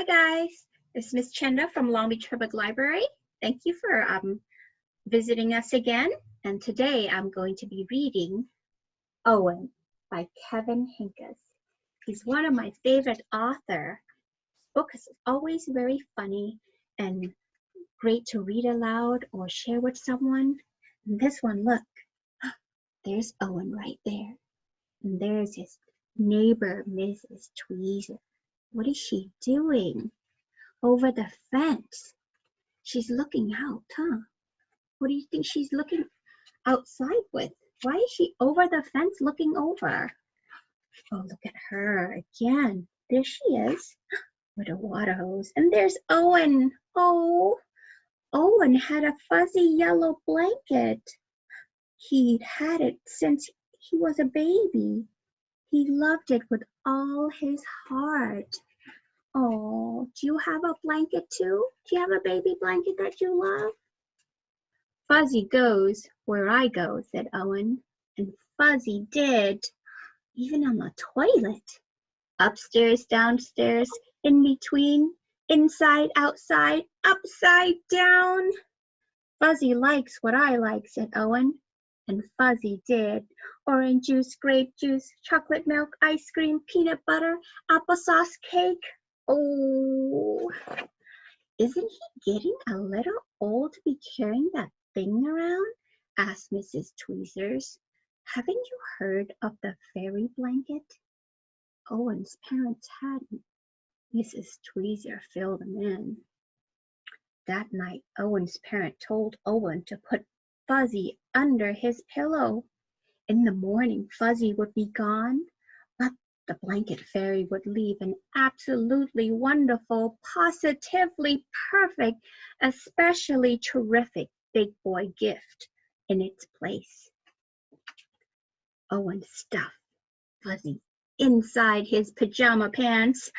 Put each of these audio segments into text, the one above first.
Hi guys, is Miss Chenda from Long Beach Public Library. Thank you for um, visiting us again. And today I'm going to be reading Owen by Kevin Henkes. He's one of my favorite author. Book is always very funny and great to read aloud or share with someone. And this one, look, there's Owen right there. And there's his neighbor, Mrs. Tweezer. What is she doing? Over the fence. She's looking out, huh? What do you think she's looking outside with? Why is she over the fence looking over? Oh, look at her again. There she is with a water hose. And there's Owen. Oh, Owen had a fuzzy yellow blanket. He'd had it since he was a baby. He loved it with all his heart. Oh, do you have a blanket too? Do you have a baby blanket that you love? Fuzzy goes where I go, said Owen. And Fuzzy did, even on the toilet. Upstairs, downstairs, in between, inside, outside, upside down. Fuzzy likes what I like, said Owen. And Fuzzy did. Orange juice, grape juice, chocolate milk, ice cream, peanut butter, applesauce cake. Oh, isn't he getting a little old to be carrying that thing around? asked Mrs. Tweezers. Haven't you heard of the fairy blanket? Owen's parents hadn't. Mrs. Tweezer filled them in. That night, Owen's parent told Owen to put Fuzzy under his pillow. In the morning, Fuzzy would be gone, but the blanket fairy would leave an absolutely wonderful, positively perfect, especially terrific big boy gift in its place. Owen stuffed Fuzzy inside his pajama pants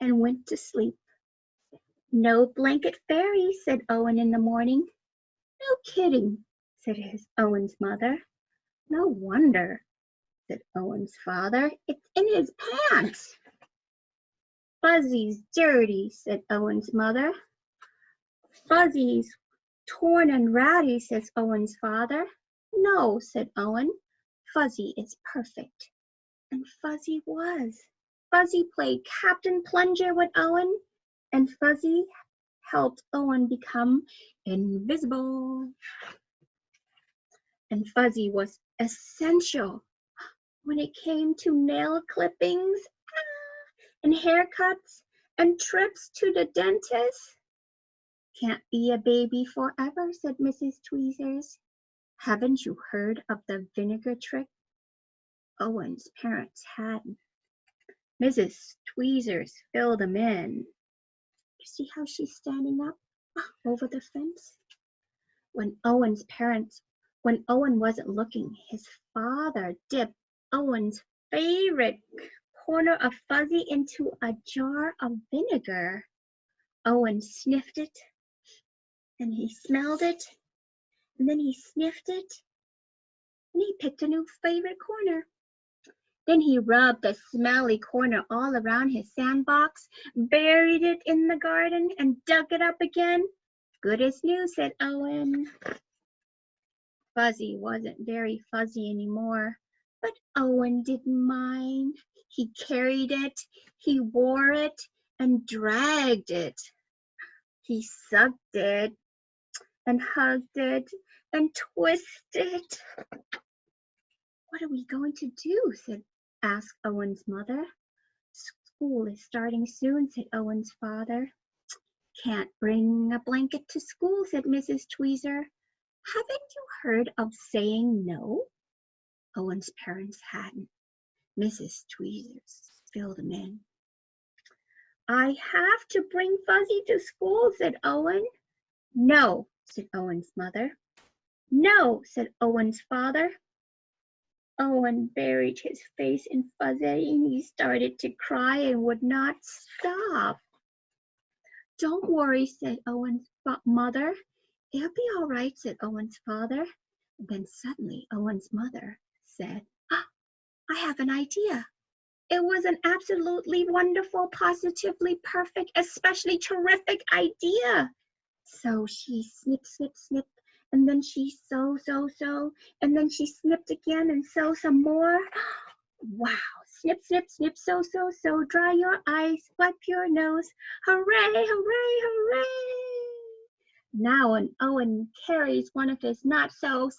and went to sleep. No blanket fairy, said Owen in the morning. No kidding, said his Owen's mother. No wonder, said Owen's father. It's in his pants. Fuzzy's dirty, said Owen's mother. Fuzzy's torn and ratty, says Owen's father. No, said Owen. Fuzzy is perfect. And Fuzzy was. Fuzzy played Captain Plunger with Owen, and Fuzzy helped Owen become invisible and Fuzzy was essential when it came to nail clippings ah, and haircuts and trips to the dentist. Can't be a baby forever, said Mrs. Tweezers. Haven't you heard of the vinegar trick? Owen's parents hadn't. Mrs. Tweezers filled them in. You see how she's standing up ah, over the fence? When Owen's parents when Owen wasn't looking, his father dipped Owen's favorite corner of fuzzy into a jar of vinegar. Owen sniffed it, and he smelled it, and then he sniffed it, and he picked a new favorite corner. Then he rubbed the smelly corner all around his sandbox, buried it in the garden, and dug it up again. Good as new, said Owen. Fuzzy wasn't very fuzzy anymore, but Owen didn't mind. He carried it, he wore it, and dragged it. He sucked it, and hugged it, and twisted. It. What are we going to do? said asked Owen's mother. School is starting soon, said Owen's father. Can't bring a blanket to school, said Mrs. Tweezer. Haven't you heard of saying no? Owen's parents hadn't. Mrs. Tweezers filled them in. I have to bring Fuzzy to school, said Owen. No, said Owen's mother. No, said Owen's father. Owen buried his face in Fuzzy and he started to cry and would not stop. Don't worry, said Owen's mother. It'll be all right, said Owen's father. Then suddenly Owen's mother said, ah, I have an idea. It was an absolutely wonderful, positively perfect, especially terrific idea. So she snip, snip, snip, and then she sew, sew, sew, and then she snipped again and sew some more. Wow, snip, snip, snip, sew, sew, sew, dry your eyes, wipe your nose. Hooray, hooray, hooray. Now and Owen carries one of his not so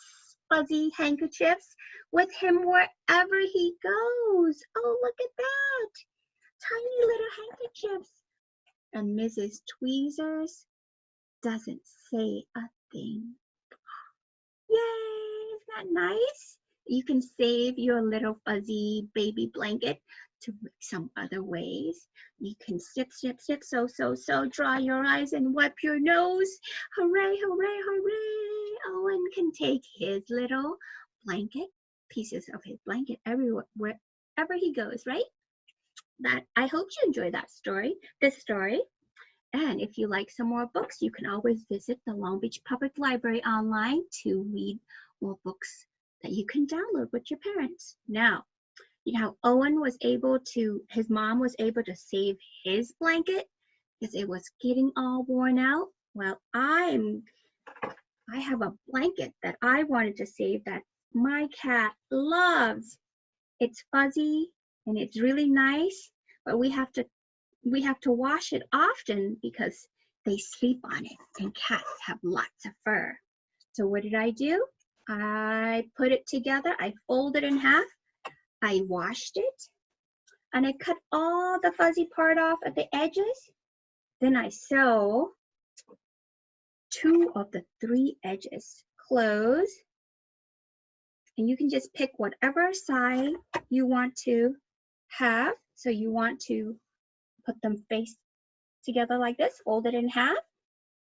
fuzzy handkerchiefs with him wherever he goes. Oh, look at that. Tiny little handkerchiefs. And Mrs. Tweezers doesn't say a thing. Yay, isn't that nice? You can save your little fuzzy baby blanket to some other ways. You can snip, snip, snip, so, so, so, dry your eyes and wipe your nose. Hooray, hooray, hooray. Owen can take his little blanket, pieces of his blanket everywhere, wherever he goes, right? That I hope you enjoy that story, this story. And if you like some more books, you can always visit the Long Beach Public Library online to read more books that you can download with your parents. Now, you know, Owen was able to, his mom was able to save his blanket because it was getting all worn out. Well, I'm, I have a blanket that I wanted to save that my cat loves. It's fuzzy and it's really nice, but we have to, we have to wash it often because they sleep on it and cats have lots of fur. So what did I do? I put it together, I fold it in half, I washed it, and I cut all the fuzzy part off at the edges. Then I sew two of the three edges close. And you can just pick whatever side you want to have. So you want to put them face together like this, fold it in half,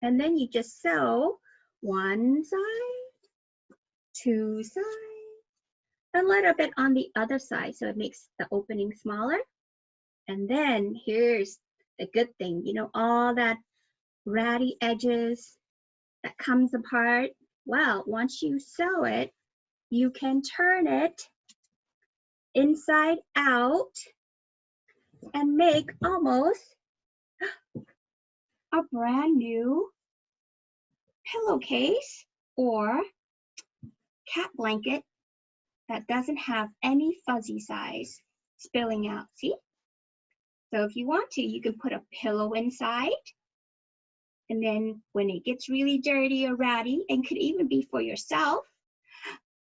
and then you just sew one side, two sides, a little bit on the other side so it makes the opening smaller. And then here's the good thing, you know, all that ratty edges that comes apart. Well, once you sew it, you can turn it inside out and make almost a brand new pillowcase or cat blanket that doesn't have any fuzzy size spilling out, see? So if you want to, you can put a pillow inside. And then when it gets really dirty or ratty, and could even be for yourself,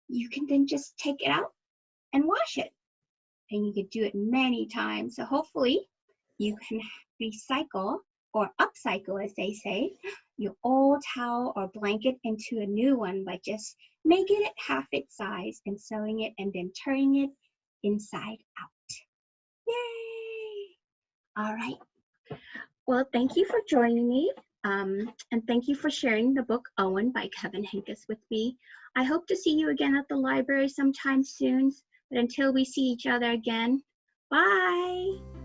you can then just take it out and wash it. And you can do it many times. So hopefully you can recycle or upcycle, as they say, your old towel or blanket into a new one by just making it half its size and sewing it and then turning it inside out. Yay! All right. Well, thank you for joining me. Um, and thank you for sharing the book Owen by Kevin Henkes with me. I hope to see you again at the library sometime soon. But until we see each other again, bye.